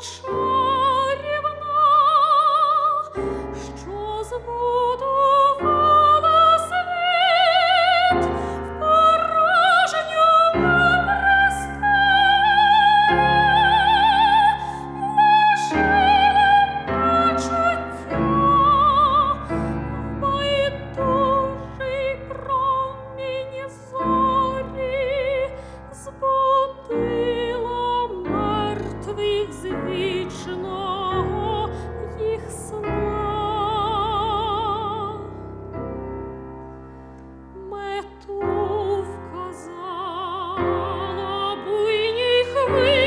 much. we